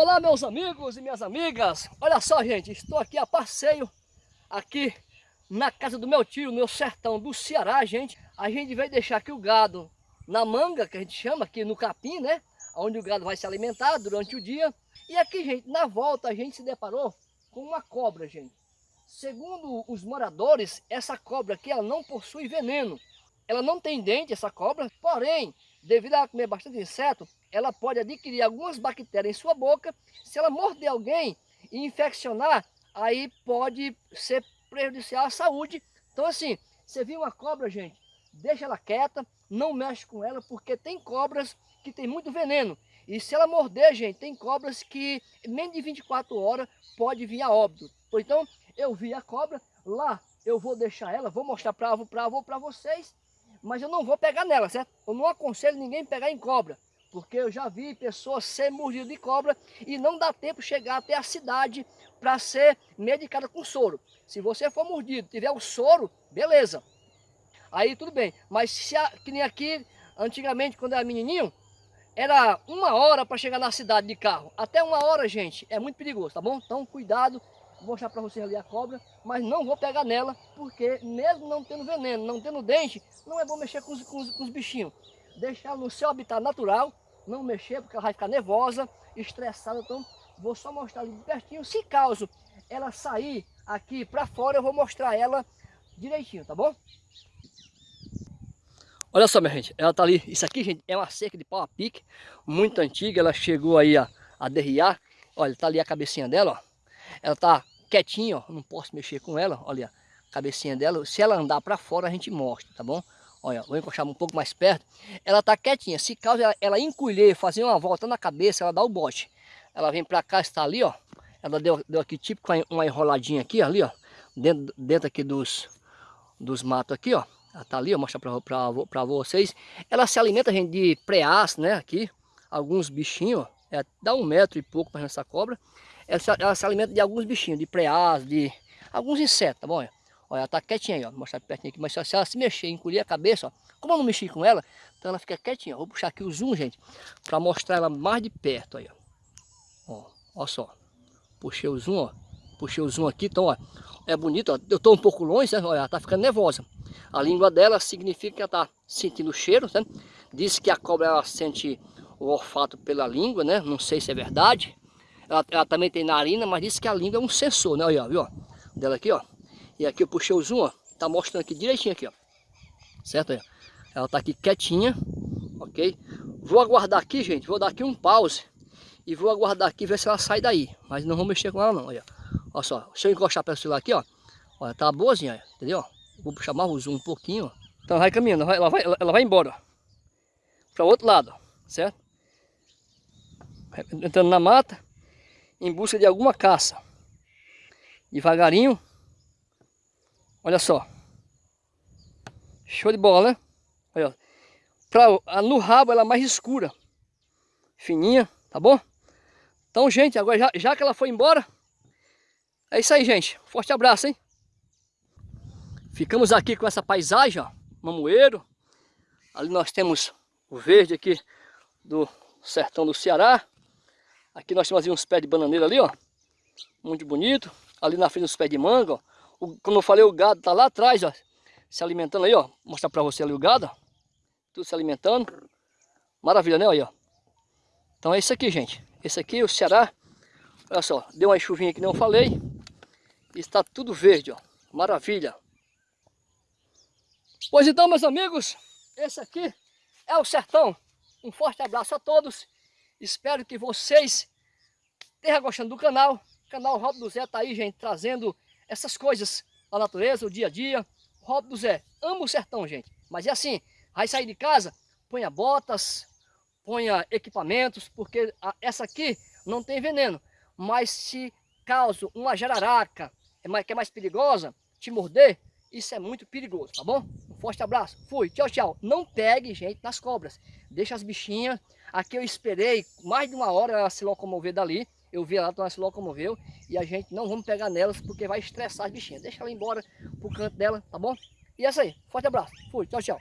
Olá meus amigos e minhas amigas, olha só gente, estou aqui a passeio, aqui na casa do meu tio, no sertão do Ceará, gente. A gente vai deixar aqui o gado na manga, que a gente chama aqui no capim, né? Onde o gado vai se alimentar durante o dia. E aqui, gente, na volta a gente se deparou com uma cobra, gente. Segundo os moradores, essa cobra aqui ela não possui veneno. Ela não tem dente, essa cobra, porém, devido a comer bastante inseto, ela pode adquirir algumas bactérias em sua boca. Se ela morder alguém e infeccionar, aí pode ser prejudicial à saúde. Então assim, você viu uma cobra, gente, deixa ela quieta, não mexe com ela, porque tem cobras que tem muito veneno. E se ela morder, gente, tem cobras que menos de 24 horas pode vir a óbito. Então, eu vi a cobra, lá eu vou deixar ela, vou mostrar para vocês, mas eu não vou pegar nela, certo? Eu não aconselho ninguém pegar em cobra, porque eu já vi pessoas ser mordidas de cobra e não dá tempo chegar até a cidade para ser medicada com soro. Se você for mordido, tiver o soro, beleza. Aí tudo bem, mas se a, que nem aqui, antigamente quando era menininho, era uma hora para chegar na cidade de carro. Até uma hora, gente, é muito perigoso, tá bom? Então cuidado, vou mostrar para vocês ali a cobra, mas não vou pegar nela, porque mesmo não tendo veneno, não tendo dente, não é bom mexer com os, com os, com os bichinhos. Deixar no seu habitat natural, não mexer, porque ela vai ficar nervosa, estressada, então vou só mostrar ali de pertinho. Se caso ela sair aqui para fora, eu vou mostrar ela direitinho, tá bom? Olha só, minha gente, ela tá ali, isso aqui, gente, é uma cerca de pau a pique, muito antiga, ela chegou aí a, a derriar, olha, tá ali a cabecinha dela, ó, ela tá quietinha, ó, não posso mexer com ela, olha a cabecinha dela. Se ela andar para fora, a gente mostra, tá bom? Olha, vou encostar um pouco mais perto. Ela tá quietinha. Se caso ela, ela encolher, fazer uma volta na cabeça, ela dá o bote. Ela vem para cá, está ali, ó. Ela deu, deu aqui tipo uma enroladinha aqui, ali, ó. Dentro, dentro aqui dos, dos matos aqui, ó. Ela tá ali, ó. Mostrar para vocês. Ela se alimenta, gente, de preás, né? Aqui. Alguns bichinhos. É, dá um metro e pouco para essa cobra ela se, ela se alimenta de alguns bichinhos, de preás, de alguns insetos, tá bom? Olha, ela tá quietinha aí, ó. Vou mostrar pertinho aqui. Mas se ela se mexer, encolher a cabeça, ó. Como eu não mexi com ela, então ela fica quietinha. Vou puxar aqui o zoom, gente, para mostrar ela mais de perto aí, ó. Ó, ó só. Puxei o zoom, ó. Puxei o zoom aqui, então, ó. É bonito, ó. Eu tô um pouco longe, né? Olha, ela tá ficando nervosa. A língua dela significa que ela tá sentindo o cheiro, né? Diz que a cobra, ela sente o olfato pela língua, né? Não sei se é verdade. Ela, ela, também tem narina, mas disse que a língua é um sensor, né? Olha, viu? Dela aqui, ó. E aqui eu puxei o zoom, ó. Tá mostrando aqui direitinho aqui, ó. Certo? Aí, ela tá aqui quietinha, ok? Vou aguardar aqui, gente. Vou dar aqui um pause. E vou aguardar aqui ver se ela sai daí. Mas não vou mexer com ela não, olha. Olha só. Se eu encostar para o celular aqui, ó. Olha, tá boazinha, entendeu? Vou puxar mais o zoom um pouquinho, ó. Então ela vai caminhando, ela vai, ela vai embora. Para o outro lado, certo? Entrando na mata em busca de alguma caça. Devagarinho. Olha só. Show de bola, né? Olha, pra, no rabo ela é mais escura. Fininha, tá bom? Então, gente, agora já, já que ela foi embora, é isso aí, gente. Forte abraço, hein? Ficamos aqui com essa paisagem, ó. Mamoeiro. Ali nós temos o verde aqui do sertão do Ceará. Aqui nós temos uns pés de bananeira ali, ó. Muito bonito. Ali na frente os pés de manga, ó. O, como eu falei, o gado tá lá atrás, ó. Se alimentando aí, ó. Vou mostrar pra você ali o gado, ó. Tudo se alimentando. Maravilha, né? Aí, ó. Então é isso aqui, gente. Esse aqui, o Ceará. Olha só, deu uma chuvinha que não falei. Está tudo verde, ó. Maravilha. Pois então, meus amigos, esse aqui é o sertão. Um forte abraço a todos. Espero que vocês estejam gostando do canal. O canal Rob do Zé tá aí, gente, trazendo essas coisas da natureza, o dia a dia. Rob do Zé, amo o sertão, gente. Mas é assim, vai sair de casa, ponha botas, ponha equipamentos, porque essa aqui não tem veneno. Mas se caso uma jararaca, é que é mais perigosa, te morder, isso é muito perigoso, tá bom? Forte abraço, fui, tchau, tchau. Não pegue, gente, nas cobras. Deixa as bichinhas Aqui eu esperei mais de uma hora ela se locomover dali. Eu vi ela, então ela se locomoveu. E a gente não vamos pegar nelas porque vai estressar as bichinhas. Deixa ela embora pro canto dela, tá bom? E é isso aí. Forte abraço. Fui. Tchau, tchau.